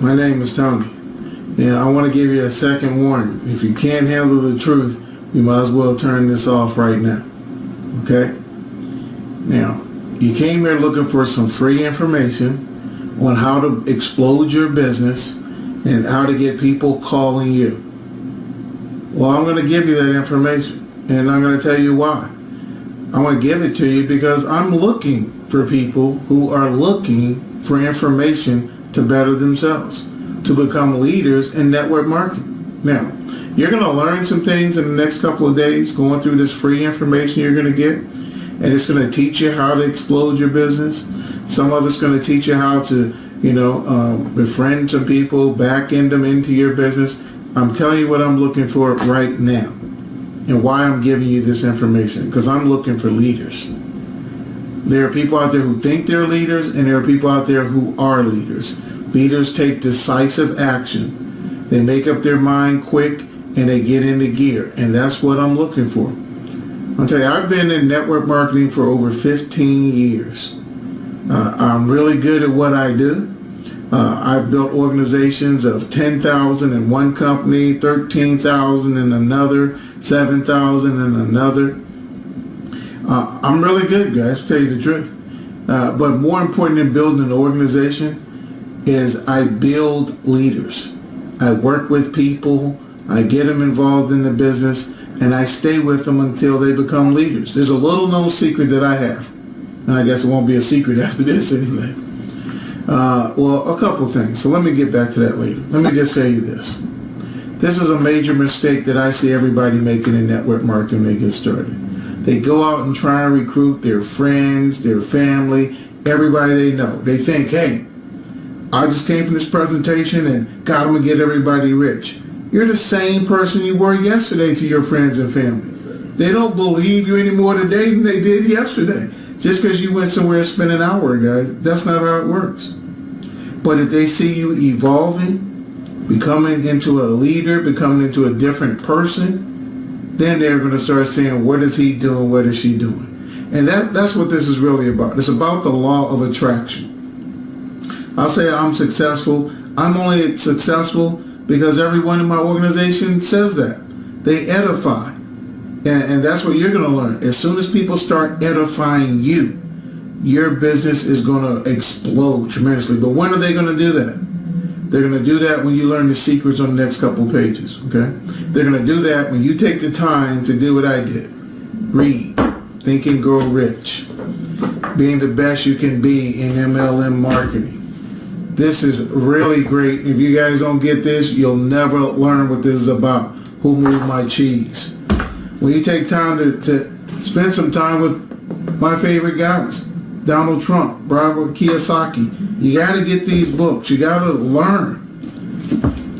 My name is Tony, and I want to give you a second warning. If you can't handle the truth, you might as well turn this off right now. Okay? Now, you came here looking for some free information on how to explode your business and how to get people calling you. Well, I'm going to give you that information, and I'm going to tell you why. I want to give it to you because I'm looking for people who are looking for information to better themselves, to become leaders in network marketing. Now, you're going to learn some things in the next couple of days going through this free information you're going to get, and it's going to teach you how to explode your business. Some of it's going to teach you how to, you know, um, befriend some people, back end them into your business. I'm telling you what I'm looking for right now and why I'm giving you this information because I'm looking for leaders. There are people out there who think they're leaders and there are people out there who are leaders. Leaders take decisive action. They make up their mind quick and they get into gear. And that's what I'm looking for. I'll tell you, I've been in network marketing for over 15 years. Uh, I'm really good at what I do. Uh, I've built organizations of 10,000 in one company, 13,000 in another, 7,000 in another. Uh, I'm really good, guys, tell you the truth. Uh, but more important than building an organization is I build leaders. I work with people, I get them involved in the business, and I stay with them until they become leaders. There's a little known secret that I have. And I guess it won't be a secret after this anyway. Uh, well, a couple things. So let me get back to that later. Let me just say you this. This is a major mistake that I see everybody making in network marketing when they get started. They go out and try and recruit their friends, their family, everybody they know. They think, hey, I just came from this presentation and got them to get everybody rich. You're the same person you were yesterday to your friends and family. They don't believe you any more today than they did yesterday. Just because you went somewhere and spent an hour, guys, that's not how it works. But if they see you evolving, becoming into a leader, becoming into a different person, then they're going to start saying, what is he doing? What is she doing? And that, that's what this is really about. It's about the law of attraction. I'll say I'm successful. I'm only successful because everyone in my organization says that. They edify. And, and that's what you're going to learn. As soon as people start edifying you, your business is going to explode tremendously. But when are they going to do that? They're going to do that when you learn the secrets on the next couple pages, okay? They're going to do that when you take the time to do what I did. Read, Think and Grow Rich, being the best you can be in MLM marketing. This is really great. If you guys don't get this, you'll never learn what this is about. Who moved my cheese? When you take time to, to spend some time with my favorite guys, Donald Trump, Robert Kiyosaki, you got to get these books. You got to learn.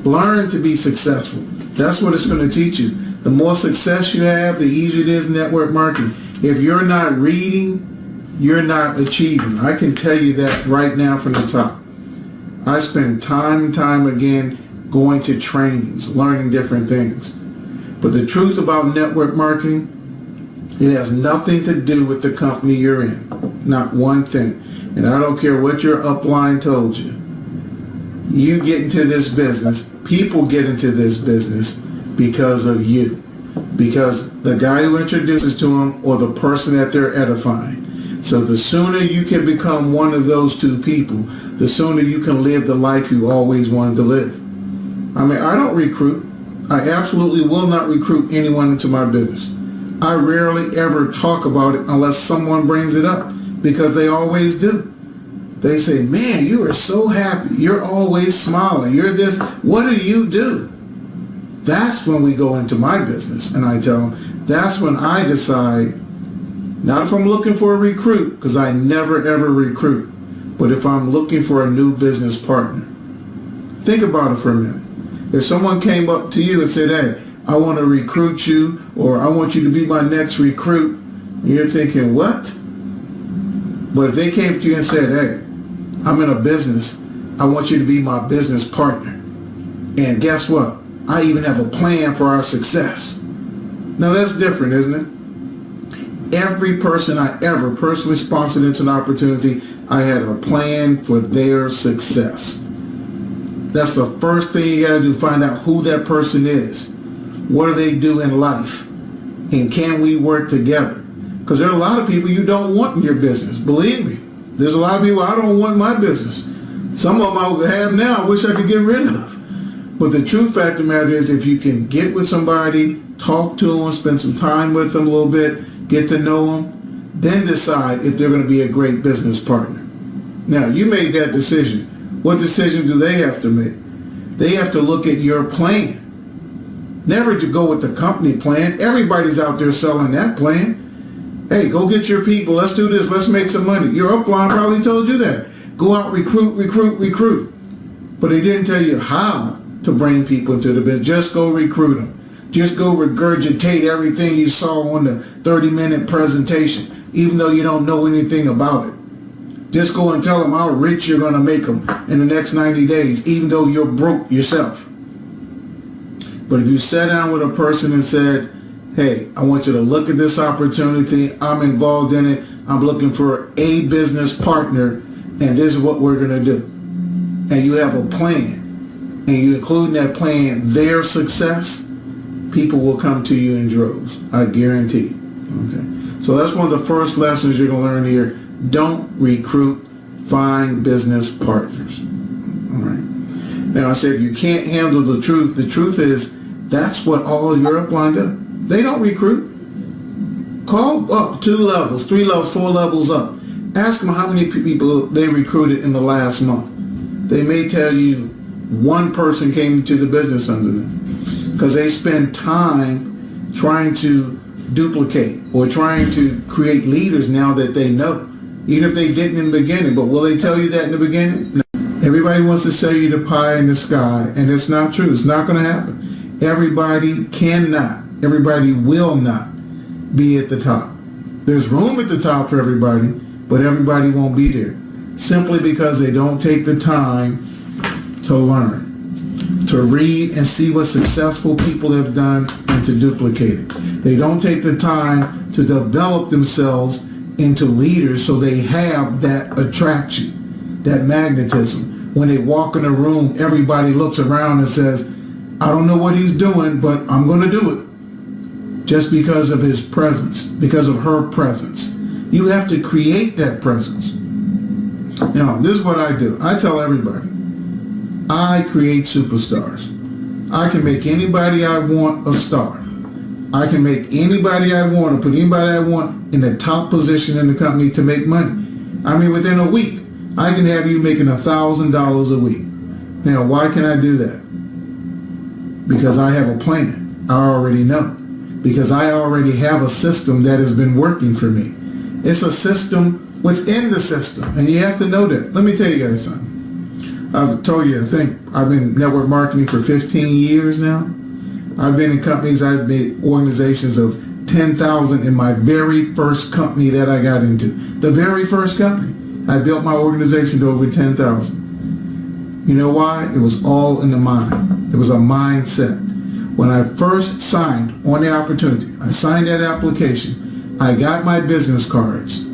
Learn to be successful. That's what it's going to teach you. The more success you have, the easier it is network marketing. If you're not reading, you're not achieving. I can tell you that right now from the top. I spend time and time again going to trainings, learning different things. But the truth about network marketing, it has nothing to do with the company you're in. Not one thing. And I don't care what your upline told you. You get into this business, people get into this business because of you. Because the guy who introduces to them or the person that they're edifying. So the sooner you can become one of those two people, the sooner you can live the life you always wanted to live. I mean, I don't recruit. I absolutely will not recruit anyone into my business. I rarely ever talk about it unless someone brings it up because they always do. They say, man, you are so happy. You're always smiling. You're this. What do you do? That's when we go into my business and I tell them, that's when I decide, not if I'm looking for a recruit, because I never ever recruit, but if I'm looking for a new business partner. Think about it for a minute. If someone came up to you and said, hey, I want to recruit you or I want you to be my next recruit, you're thinking, what? But if they came to you and said, hey, I'm in a business, I want you to be my business partner. And guess what? I even have a plan for our success. Now that's different, isn't it? Every person I ever personally sponsored into an opportunity, I had a plan for their success. That's the first thing you got to do. Find out who that person is. What do they do in life? And can we work together? Because there are a lot of people you don't want in your business. Believe me. There's a lot of people I don't want in my business. Some of them I have now I wish I could get rid of. But the true fact of the matter is if you can get with somebody, talk to them, spend some time with them a little bit, get to know them, then decide if they're going to be a great business partner. Now, you made that decision. What decision do they have to make? They have to look at your plan. Never to go with the company plan. Everybody's out there selling that plan. Hey, go get your people. Let's do this. Let's make some money. Your upline probably told you that. Go out, recruit, recruit, recruit. But they didn't tell you how to bring people into the business. Just go recruit them. Just go regurgitate everything you saw on the 30 minute presentation, even though you don't know anything about it. Just go and tell them how rich you're going to make them in the next 90 days, even though you're broke yourself. But if you sat down with a person and said, hey, I want you to look at this opportunity. I'm involved in it. I'm looking for a business partner, and this is what we're going to do. And you have a plan, and you include in that plan their success, people will come to you in droves. I guarantee. Okay. So that's one of the first lessons you're going to learn here. Don't recruit, find business partners. All right. Now I said if you can't handle the truth, the truth is that's what all your upline do. They don't recruit. Call up two levels, three levels, four levels up. Ask them how many people they recruited in the last month. They may tell you one person came to the business under them because they spend time trying to duplicate or trying to create leaders now that they know, even if they didn't in the beginning. But will they tell you that in the beginning? No. Everybody wants to sell you the pie in the sky, and it's not true. It's not going to happen. Everybody cannot, everybody will not be at the top. There's room at the top for everybody, but everybody won't be there. Simply because they don't take the time to learn, to read and see what successful people have done and to duplicate it. They don't take the time to develop themselves into leaders so they have that attraction, that magnetism. When they walk in a room, everybody looks around and says, I don't know what he's doing, but I'm going to do it. Just because of his presence, because of her presence. You have to create that presence. Now, this is what I do. I tell everybody, I create superstars. I can make anybody I want a star. I can make anybody I want or put anybody I want in the top position in the company to make money. I mean, within a week, I can have you making a thousand dollars a week. Now, why can I do that? Because I have a plan. I already know. Because I already have a system that has been working for me. It's a system within the system. And you have to know that. Let me tell you guys something. I've told you, I think I've been network marketing for 15 years now. I've been in companies, I've been organizations of 10,000 in my very first company that I got into. The very first company. I built my organization to over 10,000. You know why? It was all in the mind. It was a mindset. When I first signed on the opportunity, I signed that application. I got my business cards.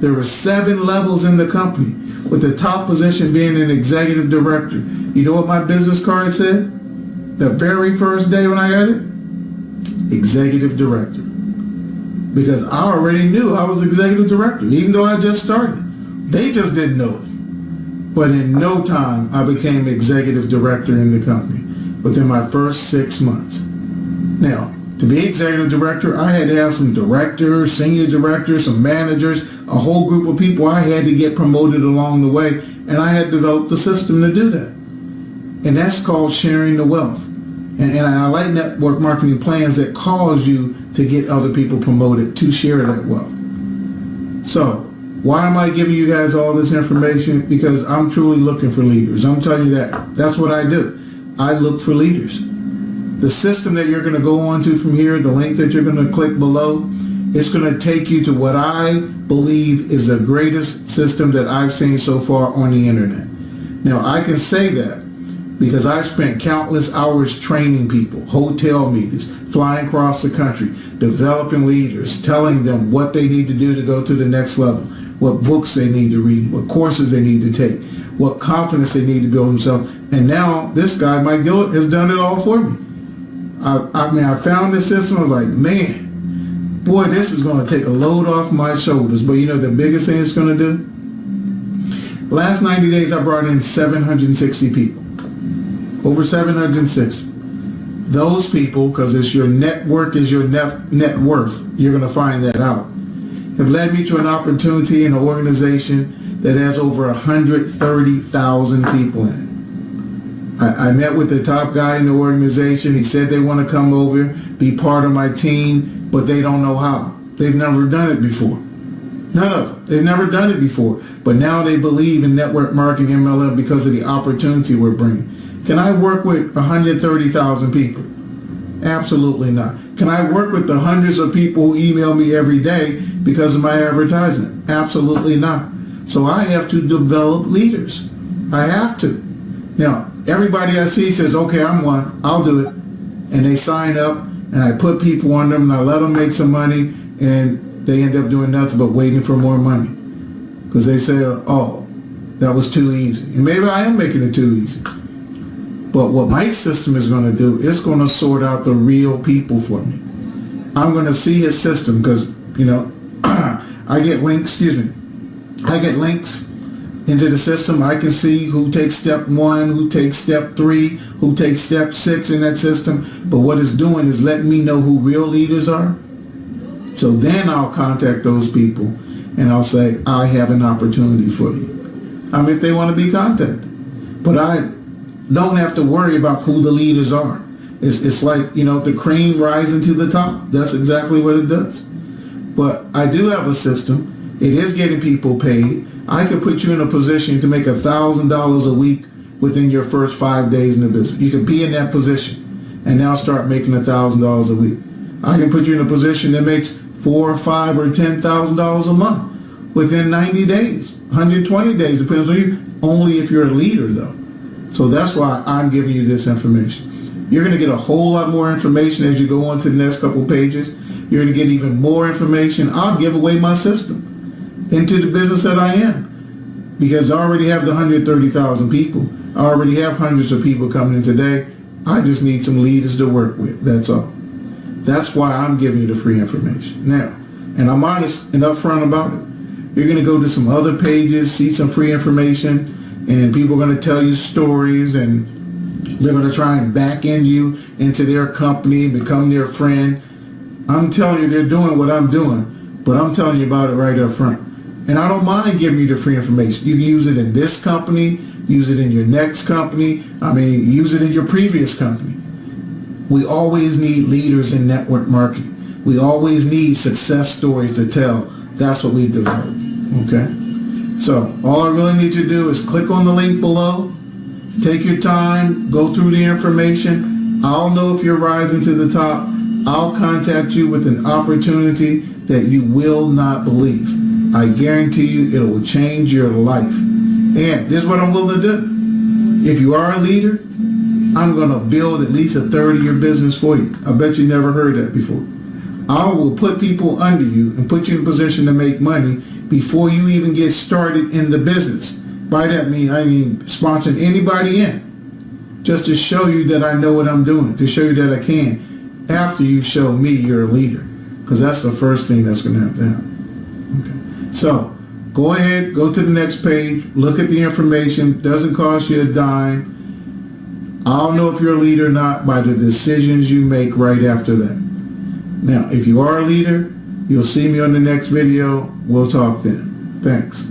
There were seven levels in the company, with the top position being an executive director. You know what my business card said? the very first day when I got it, executive director. Because I already knew I was executive director, even though I just started. They just didn't know it. But in no time, I became executive director in the company within my first six months. Now, to be executive director, I had to have some directors, senior directors, some managers, a whole group of people I had to get promoted along the way, and I had developed a system to do that. And that's called sharing the wealth. And, and I like network marketing plans that cause you to get other people promoted to share that wealth. So why am I giving you guys all this information? Because I'm truly looking for leaders. I'm telling you that. That's what I do. I look for leaders. The system that you're going to go on to from here, the link that you're going to click below, it's going to take you to what I believe is the greatest system that I've seen so far on the internet. Now, I can say that because I spent countless hours training people, hotel meetings, flying across the country, developing leaders, telling them what they need to do to go to the next level, what books they need to read, what courses they need to take, what confidence they need to build themselves. And now this guy, Mike Dillard, has done it all for me. I, I mean, I found this system. I was like, man, boy, this is going to take a load off my shoulders. But you know the biggest thing it's going to do? Last 90 days, I brought in 760 people. Over 760. Those people, because it's your network is your net, net worth, you're going to find that out, have led me to an opportunity in an organization that has over 130,000 people in it. I, I met with the top guy in the organization. He said they want to come over, be part of my team, but they don't know how. They've never done it before. None of them. They've never done it before. But now they believe in network marketing MLM because of the opportunity we're bringing. Can I work with 130,000 people? Absolutely not. Can I work with the hundreds of people who email me every day because of my advertising? Absolutely not. So I have to develop leaders. I have to. Now, everybody I see says, okay, I'm one, I'll do it. And they sign up and I put people on them and I let them make some money and they end up doing nothing but waiting for more money. Because they say, oh, that was too easy. And maybe I am making it too easy. But what my system is going to do, it's going to sort out the real people for me. I'm going to see his system because, you know, I get links, excuse me, I get links into the system. I can see who takes step one, who takes step three, who takes step six in that system. But what it's doing is letting me know who real leaders are. So then I'll contact those people and I'll say, I have an opportunity for you. I mean, if they want to be contacted. But I don't have to worry about who the leaders are. It's, it's like, you know, the cream rising to the top. That's exactly what it does. But I do have a system. It is getting people paid. I could put you in a position to make a $1,000 a week within your first five days in the business. You could be in that position and now start making a $1,000 a week. I can put you in a position that makes four or five or ten thousand dollars a month within 90 days 120 days depends on you only if you're a leader though. So that's why I'm giving you this information. You're going to get a whole lot more information as you go on to the next couple pages. You're going to get even more information. I'll give away my system into the business that I am because I already have the 130,000 people I already have hundreds of people coming in today I just need some leaders to work with that's all that's why I'm giving you the free information. Now, and I'm honest and upfront about it. You're going to go to some other pages, see some free information, and people are going to tell you stories and they're going to try and back in you into their company, become their friend. I'm telling you, they're doing what I'm doing, but I'm telling you about it right up front. And I don't mind giving you the free information. You can use it in this company, use it in your next company. I mean, use it in your previous company. We always need leaders in network marketing. We always need success stories to tell. That's what we develop. Okay? So all I really need you to do is click on the link below. Take your time. Go through the information. I'll know if you're rising to the top. I'll contact you with an opportunity that you will not believe. I guarantee you it will change your life. And this is what I'm willing to do. If you are a leader, I'm going to build at least a third of your business for you. I bet you never heard that before. I will put people under you and put you in a position to make money before you even get started in the business. By that mean, I mean sponsoring anybody in. Just to show you that I know what I'm doing. To show you that I can. After you show me you're a leader. Because that's the first thing that's going to have to happen. Okay. So, go ahead, go to the next page, look at the information. Doesn't cost you a dime I'll know if you're a leader or not by the decisions you make right after that. Now, if you are a leader, you'll see me on the next video. We'll talk then. Thanks.